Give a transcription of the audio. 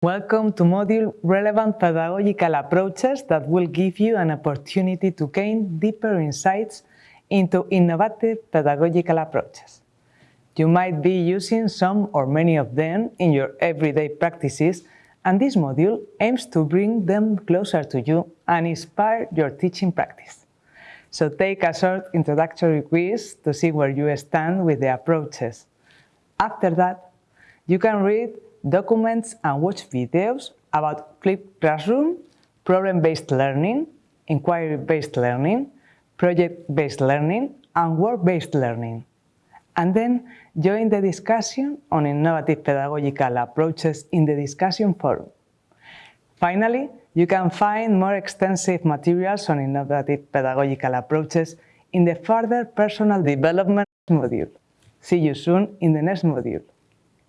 Welcome to module Relevant Pedagogical Approaches that will give you an opportunity to gain deeper insights into innovative pedagogical approaches. You might be using some or many of them in your everyday practices and this module aims to bring them closer to you and inspire your teaching practice. So take a short introductory quiz to see where you stand with the approaches. After that, you can read documents and watch videos about flipped classroom, problem-based learning, inquiry-based learning, project-based learning, and work-based learning. And then join the discussion on innovative pedagogical approaches in the discussion forum. Finally, you can find more extensive materials on innovative pedagogical approaches in the further personal development module. See you soon in the next module.